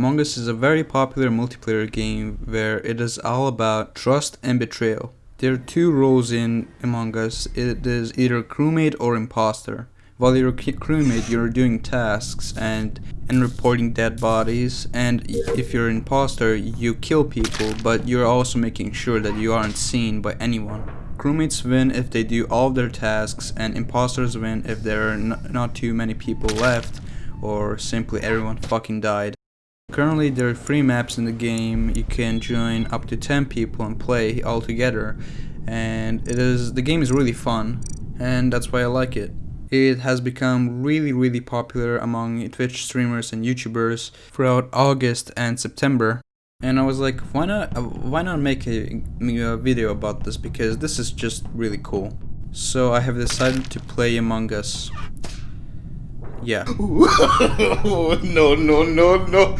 Among Us is a very popular multiplayer game where it is all about trust and betrayal. There are two roles in Among Us. It is either crewmate or imposter. While you're a crewmate, you're doing tasks and and reporting dead bodies. And if you're an imposter, you kill people, but you're also making sure that you aren't seen by anyone. Crewmates win if they do all their tasks, and imposters win if there are not too many people left, or simply everyone fucking died. Currently there are 3 maps in the game, you can join up to 10 people and play all together and it is the game is really fun and that's why I like it. It has become really really popular among Twitch streamers and YouTubers throughout August and September and I was like why not uh, why not make a, a video about this because this is just really cool. So I have decided to play Among Us. Yeah. no, no, no, no.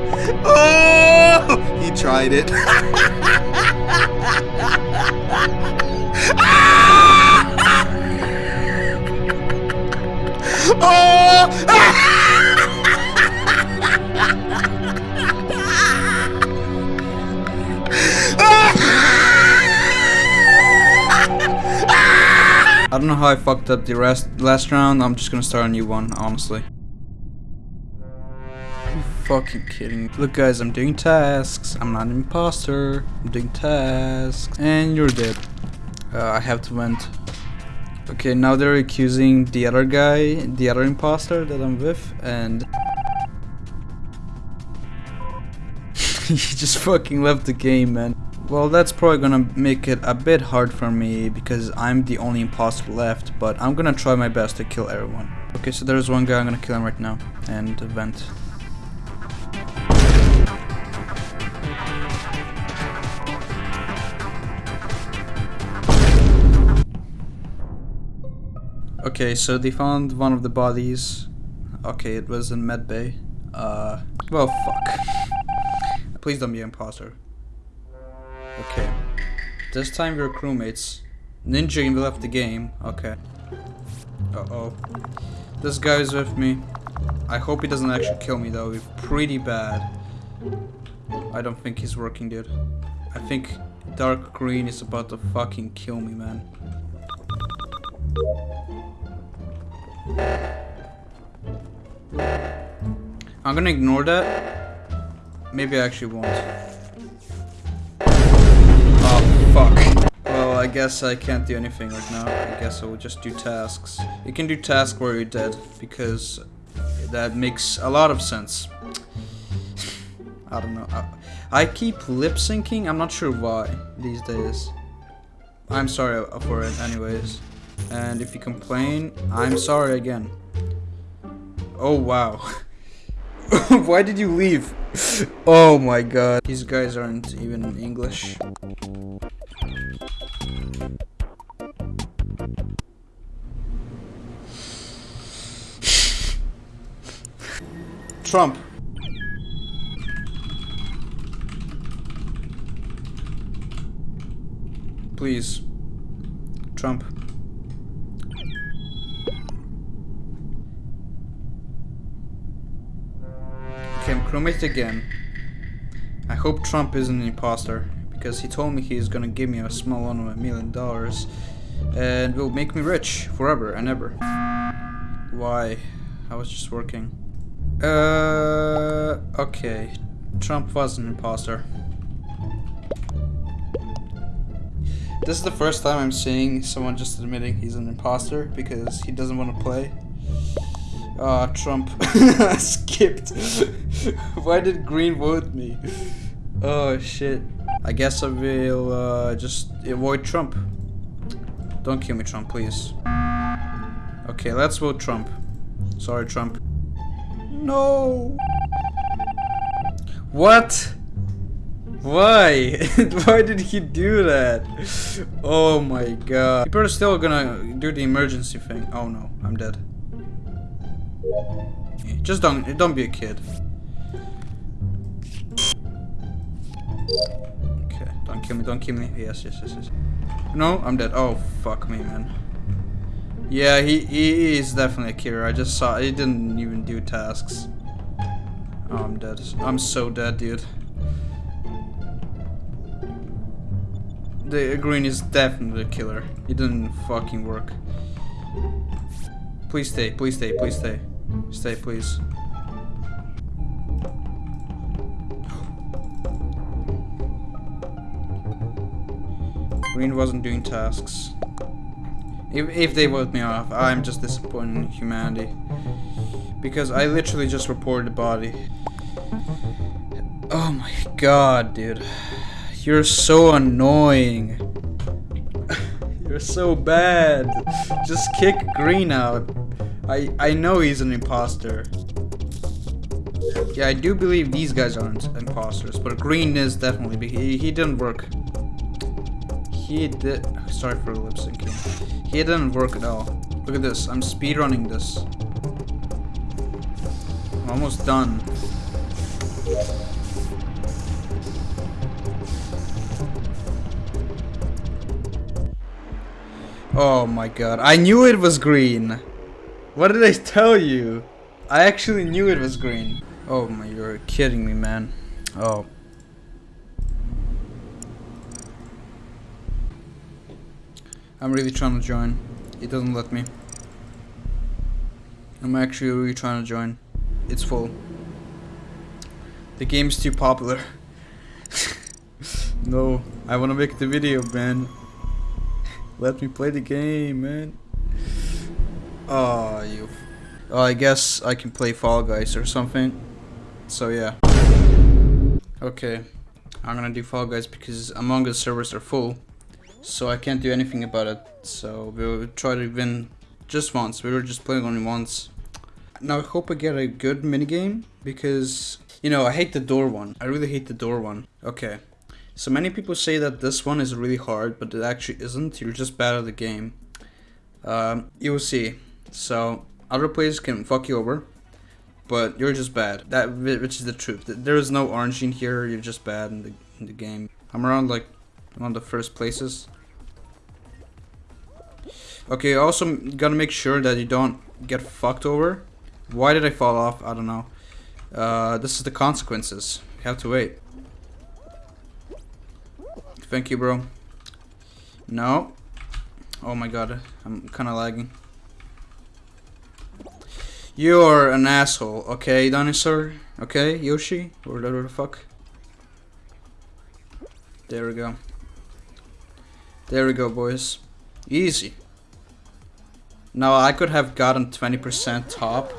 oh, he tried it. Ah! oh! I don't know how I fucked up the rest last round. I'm just gonna start a new one, honestly fucking kidding Look guys, I'm doing tasks. I'm not an imposter. I'm doing tasks. And you're dead. Uh, I have to vent. Okay, now they're accusing the other guy, the other imposter that I'm with, and... he just fucking left the game, man. Well, that's probably gonna make it a bit hard for me because I'm the only imposter left, but I'm gonna try my best to kill everyone. Okay, so there's one guy, I'm gonna kill him right now, and vent. Okay, so they found one of the bodies. Okay, it was in medbay. Uh, well, fuck. Please don't be an imposter. Okay. This time we're crewmates. Ninja left the game. Okay. Uh-oh. This guy's with me. I hope he doesn't actually kill me though. It's pretty bad. I don't think he's working, dude. I think dark green is about to fucking kill me, man. I'm gonna ignore that. Maybe I actually won't. Oh, fuck. Well, I guess I can't do anything right now. I guess I will just do tasks. You can do tasks where you're dead, because that makes a lot of sense. I don't know. I, I keep lip syncing. I'm not sure why these days. I'm sorry for it anyways. And if you complain, I'm sorry again. Oh wow. Why did you leave? oh my god. These guys aren't even English. Trump. Please. Trump. Okay, I'm crewmate again. I hope Trump isn't an imposter, because he told me he's gonna give me a small loan of a million dollars, and will make me rich forever and ever. Why? I was just working. Uh, okay. Trump was an imposter. This is the first time I'm seeing someone just admitting he's an imposter because he doesn't want to play. Ah, Trump. Skipped. Why did Green vote me? Oh, shit. I guess I will uh, just avoid Trump. Don't kill me, Trump, please. Okay, let's vote Trump. Sorry, Trump. No! What? Why? Why did he do that? Oh my god. People are still gonna do the emergency thing. Oh no, I'm dead. Just don't don't be a kid. Okay, don't kill me, don't kill me. Yes, yes, yes, yes. No, I'm dead. Oh fuck me, man. Yeah, he, he is definitely a killer. I just saw he didn't even do tasks. Oh, I'm dead. I'm so dead, dude. The green is definitely a killer. It didn't fucking work. Please stay, please stay, please stay. Stay, please. Green wasn't doing tasks. If, if they vote me off, I'm just disappointed in humanity. Because I literally just reported the body. Oh my god, dude. You're so annoying. You're so bad. Just kick Green out. I, I know he's an imposter. Yeah, I do believe these guys aren't imposters, but Green is definitely. He, he didn't work. He did. Sorry for lip syncing. He didn't work at all. Look at this. I'm speedrunning this. I'm almost done. Oh my god. I knew it was green. What did I tell you? I actually knew it was green. Oh my, you're kidding me, man. Oh. I'm really trying to join. It doesn't let me. I'm actually really trying to join. It's full. The game's too popular. no, I want to make the video, man. Let me play the game, man. Oh, you. Oh, I guess I can play Fall Guys or something. So yeah. Okay, I'm gonna do Fall Guys because Among Us servers are full, so I can't do anything about it. So we'll try to win just once. We were just playing only once. Now I hope I get a good minigame because you know I hate the door one. I really hate the door one. Okay. So many people say that this one is really hard, but it actually isn't. You're just bad at the game. Um, you will see. So other players can fuck you over, but you're just bad. That which is the truth. There is no orange in here. You're just bad in the in the game. I'm around like one of the first places. Okay, also gotta make sure that you don't get fucked over. Why did I fall off? I don't know. Uh, this is the consequences. You have to wait. Thank you, bro. No. Oh my god, I'm kind of lagging. You're an asshole, okay, dinosaur? Okay, Yoshi? Or whatever the fuck. There we go. There we go, boys. Easy. Now, I could have gotten 20% top.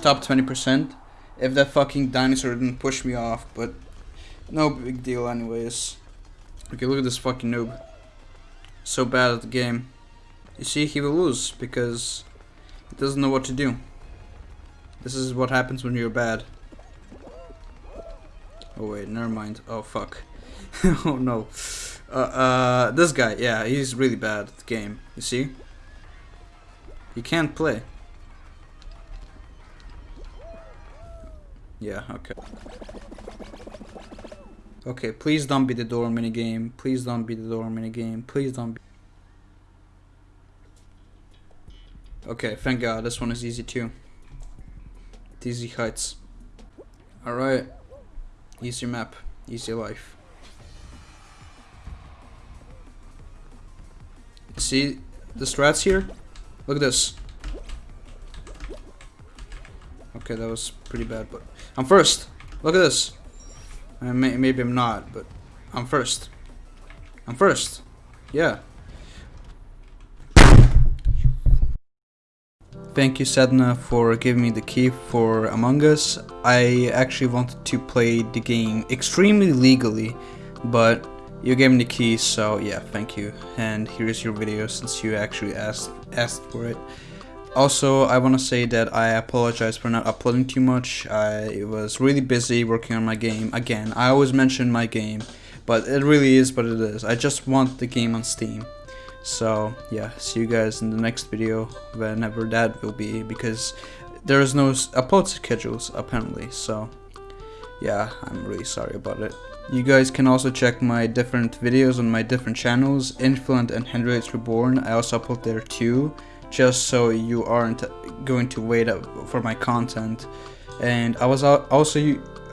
Top 20%. If that fucking dinosaur didn't push me off, but... No big deal anyways. Okay, look at this fucking noob. So bad at the game. You see, he will lose because he doesn't know what to do. This is what happens when you're bad. Oh wait, never mind. Oh fuck. oh no. Uh, uh, this guy, yeah, he's really bad at the game. You see? He can't play. Yeah, okay. Okay, please don't be the door minigame. Please don't be the door minigame. Please don't be. Okay, thank god, this one is easy too. Easy heights. Alright. Easy map. Easy life. See the strats here? Look at this. Okay, that was pretty bad, but I'm first. Look at this. Uh, may maybe I'm not, but I'm first. I'm first. Yeah. Thank you Sedna for giving me the key for Among Us. I actually wanted to play the game extremely legally, but you gave me the key, so yeah, thank you. And here's your video since you actually asked asked for it. Also, I want to say that I apologize for not uploading too much. I was really busy working on my game. Again, I always mention my game. but it really is what it is. I just want the game on Steam. So yeah, see you guys in the next video whenever that will be because there is no upload schedules apparently. So yeah, I'm really sorry about it. You guys can also check my different videos on my different channels, Influent and Hendrix Reborn. I also upload there too, just so you aren't going to wait up for my content. And I was also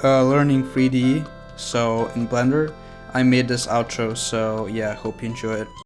uh, learning 3D, so in Blender, I made this outro. So yeah, hope you enjoy it.